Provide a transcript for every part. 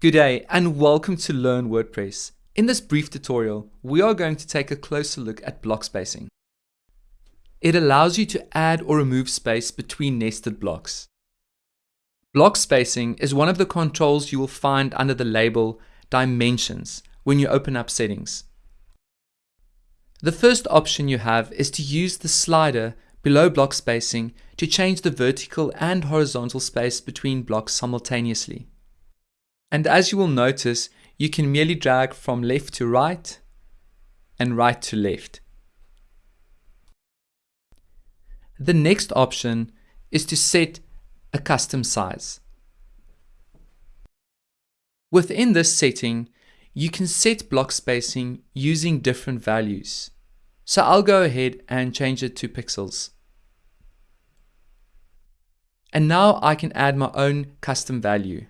Good day and welcome to Learn WordPress. In this brief tutorial, we are going to take a closer look at block spacing. It allows you to add or remove space between nested blocks. Block spacing is one of the controls you will find under the label Dimensions when you open up settings. The first option you have is to use the slider below block spacing to change the vertical and horizontal space between blocks simultaneously. And as you will notice, you can merely drag from left to right and right to left. The next option is to set a custom size. Within this setting, you can set block spacing using different values. So I'll go ahead and change it to pixels. And now I can add my own custom value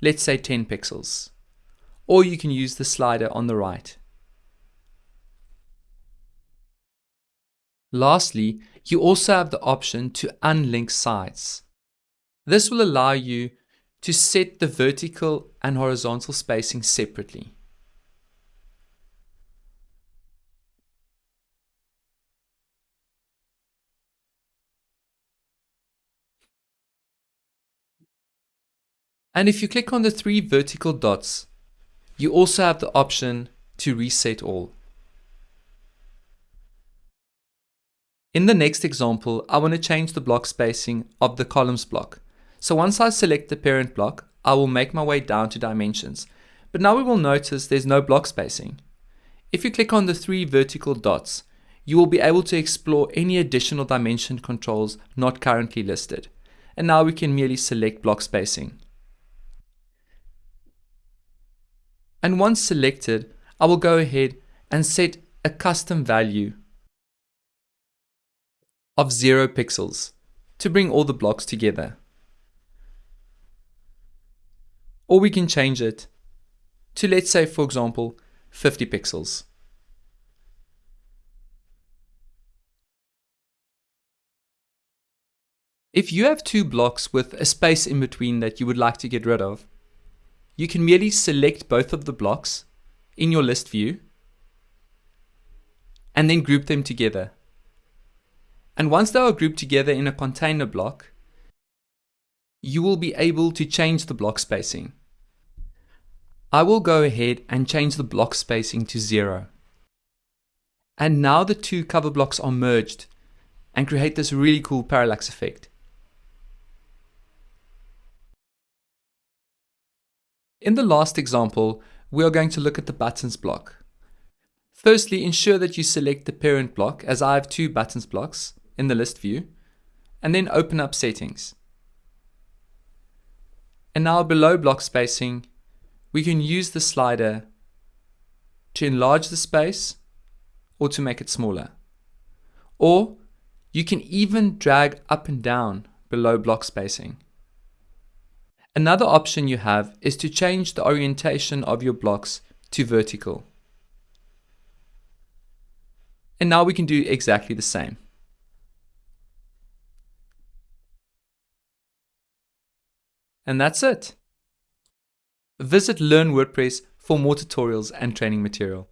let's say 10 pixels. Or you can use the slider on the right. Lastly, you also have the option to unlink sides. This will allow you to set the vertical and horizontal spacing separately. And if you click on the three vertical dots, you also have the option to reset all. In the next example, I want to change the block spacing of the columns block. So once I select the parent block, I will make my way down to dimensions. But now we will notice there's no block spacing. If you click on the three vertical dots, you will be able to explore any additional dimension controls not currently listed. And now we can merely select block spacing. And once selected, I will go ahead and set a custom value of 0 pixels to bring all the blocks together. Or we can change it to let's say for example 50 pixels. If you have two blocks with a space in between that you would like to get rid of, you can merely select both of the blocks in your list view and then group them together. And once they are grouped together in a container block, you will be able to change the block spacing. I will go ahead and change the block spacing to zero. And now the two cover blocks are merged and create this really cool parallax effect. In the last example, we are going to look at the buttons block. Firstly, ensure that you select the parent block as I have two buttons blocks in the list view, and then open up settings. And now below block spacing, we can use the slider to enlarge the space or to make it smaller. Or you can even drag up and down below block spacing. Another option you have is to change the orientation of your blocks to vertical. And now we can do exactly the same. And that's it. Visit Learn WordPress for more tutorials and training material.